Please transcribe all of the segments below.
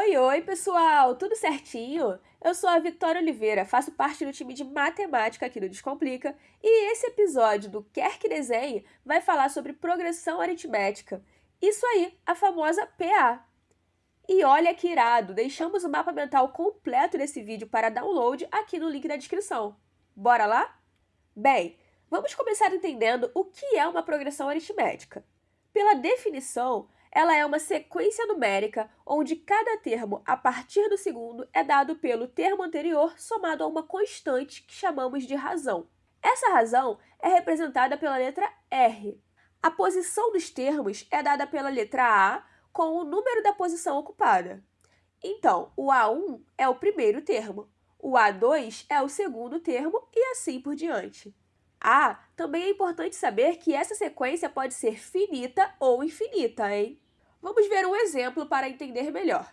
Oi, oi, pessoal! Tudo certinho? Eu sou a Vitória Oliveira, faço parte do time de matemática aqui do Descomplica e esse episódio do Quer que Desenhe vai falar sobre progressão aritmética. Isso aí, a famosa PA. E olha que irado, deixamos o mapa mental completo desse vídeo para download aqui no link da descrição. Bora lá? Bem, vamos começar entendendo o que é uma progressão aritmética. Pela definição, ela é uma sequência numérica onde cada termo a partir do segundo é dado pelo termo anterior somado a uma constante que chamamos de razão. Essa razão é representada pela letra R. A posição dos termos é dada pela letra A com o número da posição ocupada. Então, o A1 é o primeiro termo, o A2 é o segundo termo e assim por diante. Ah, também é importante saber que essa sequência pode ser finita ou infinita, hein? Vamos ver um exemplo para entender melhor.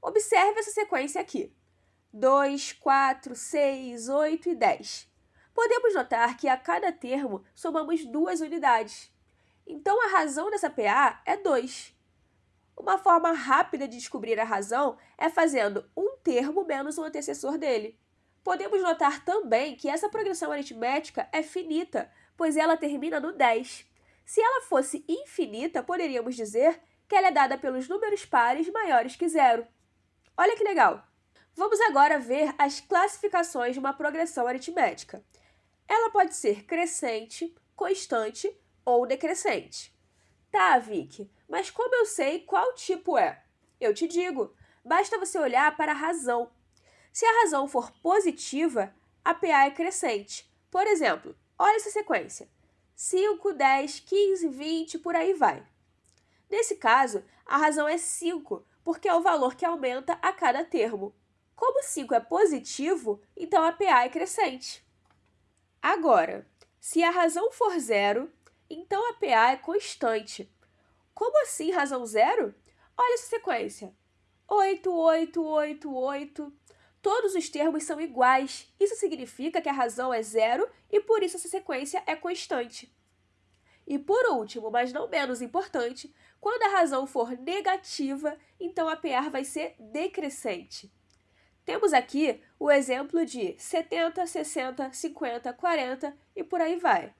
Observe essa sequência aqui. 2, 4, 6, 8 e 10. Podemos notar que a cada termo somamos duas unidades. Então, a razão dessa PA é 2. Uma forma rápida de descobrir a razão é fazendo um termo menos o antecessor dele. Podemos notar também que essa progressão aritmética é finita, pois ela termina no 10. Se ela fosse infinita, poderíamos dizer que ela é dada pelos números pares maiores que zero. Olha que legal! Vamos agora ver as classificações de uma progressão aritmética. Ela pode ser crescente, constante ou decrescente. Tá, Vicky, mas como eu sei qual tipo é? Eu te digo, basta você olhar para a razão. Se a razão for positiva, a PA é crescente. Por exemplo, olha essa sequência. 5, 10, 15, 20, por aí vai. Nesse caso, a razão é 5, porque é o valor que aumenta a cada termo. Como 5 é positivo, então a PA é crescente. Agora, se a razão for zero, então a PA é constante. Como assim razão zero? Olha essa sequência. 8, 8, 8, 8. Todos os termos são iguais. Isso significa que a razão é zero e por isso essa sequência é constante. E por último, mas não menos importante, quando a razão for negativa, então a PR vai ser decrescente. Temos aqui o exemplo de 70, 60, 50, 40 e por aí vai.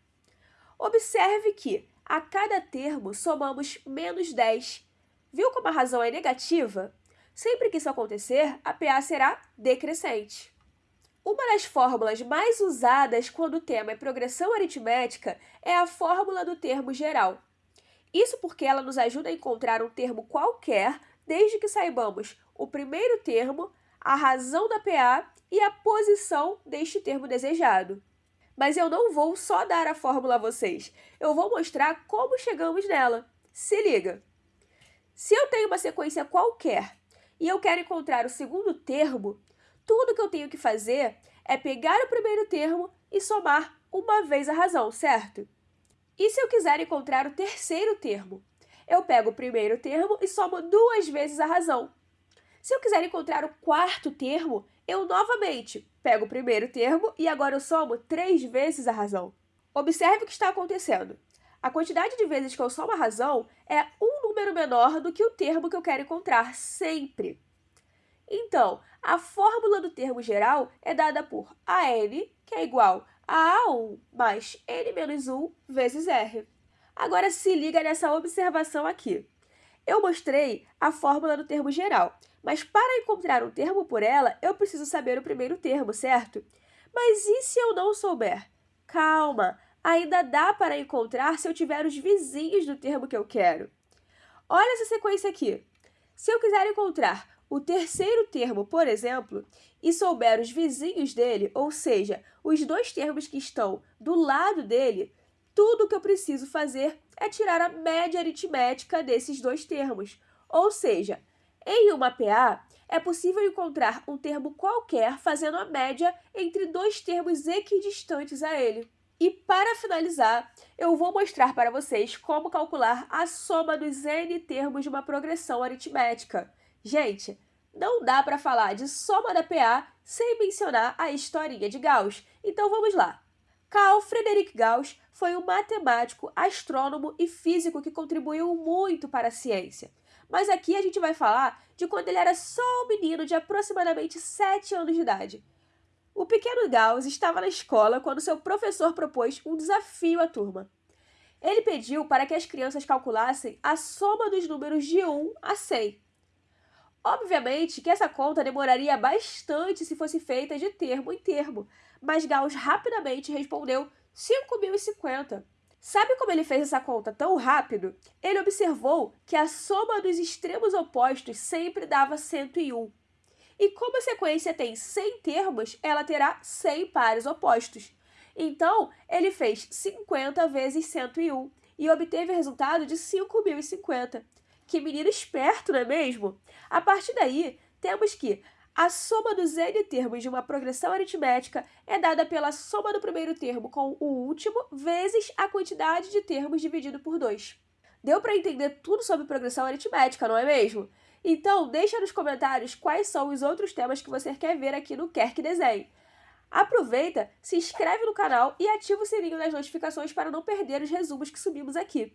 Observe que a cada termo somamos menos 10. Viu como a razão é negativa? Sempre que isso acontecer, a PA será decrescente. Uma das fórmulas mais usadas quando o tema é progressão aritmética é a fórmula do termo geral. Isso porque ela nos ajuda a encontrar um termo qualquer, desde que saibamos o primeiro termo, a razão da PA e a posição deste termo desejado mas eu não vou só dar a fórmula a vocês. Eu vou mostrar como chegamos nela. Se liga! Se eu tenho uma sequência qualquer e eu quero encontrar o segundo termo, tudo que eu tenho que fazer é pegar o primeiro termo e somar uma vez a razão, certo? E se eu quiser encontrar o terceiro termo? Eu pego o primeiro termo e somo duas vezes a razão. Se eu quiser encontrar o quarto termo, eu novamente pego o primeiro termo e agora eu somo três vezes a razão. Observe o que está acontecendo. A quantidade de vezes que eu somo a razão é um número menor do que o termo que eu quero encontrar, sempre. Então, a fórmula do termo geral é dada por AN, que é igual a A1 mais N menos 1 vezes R. Agora se liga nessa observação aqui. Eu mostrei a fórmula do termo geral, mas para encontrar um termo por ela, eu preciso saber o primeiro termo, certo? Mas e se eu não souber? Calma, ainda dá para encontrar se eu tiver os vizinhos do termo que eu quero. Olha essa sequência aqui. Se eu quiser encontrar o terceiro termo, por exemplo, e souber os vizinhos dele, ou seja, os dois termos que estão do lado dele, tudo o que eu preciso fazer é tirar a média aritmética desses dois termos. Ou seja, em uma PA, é possível encontrar um termo qualquer fazendo a média entre dois termos equidistantes a ele. E para finalizar, eu vou mostrar para vocês como calcular a soma dos n termos de uma progressão aritmética. Gente, não dá para falar de soma da PA sem mencionar a historinha de Gauss. Então vamos lá. Carl Friedrich Gauss foi um matemático, astrônomo e físico que contribuiu muito para a ciência. Mas aqui a gente vai falar de quando ele era só um menino de aproximadamente 7 anos de idade. O pequeno Gauss estava na escola quando seu professor propôs um desafio à turma. Ele pediu para que as crianças calculassem a soma dos números de 1 a 100. Obviamente que essa conta demoraria bastante se fosse feita de termo em termo, mas Gauss rapidamente respondeu 5.050. Sabe como ele fez essa conta tão rápido? Ele observou que a soma dos extremos opostos sempre dava 101. E como a sequência tem 100 termos, ela terá 100 pares opostos. Então, ele fez 50 vezes 101 e obteve o resultado de 5.050. Que menino esperto, não é mesmo? A partir daí, temos que a soma dos n termos de uma progressão aritmética é dada pela soma do primeiro termo com o último vezes a quantidade de termos dividido por 2. Deu para entender tudo sobre progressão aritmética, não é mesmo? Então, deixa nos comentários quais são os outros temas que você quer ver aqui no Quer Que Desenhe. Aproveita, se inscreve no canal e ativa o sininho das notificações para não perder os resumos que subimos aqui.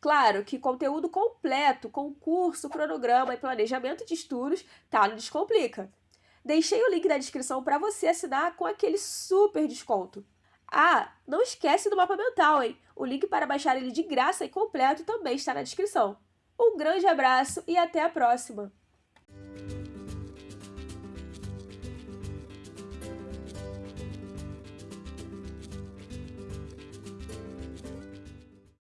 Claro que conteúdo completo, com curso, cronograma e planejamento de estudos, tá no Descomplica. Deixei o link na descrição para você assinar com aquele super desconto. Ah, não esquece do mapa mental, hein? O link para baixar ele de graça e completo também está na descrição. Um grande abraço e até a próxima!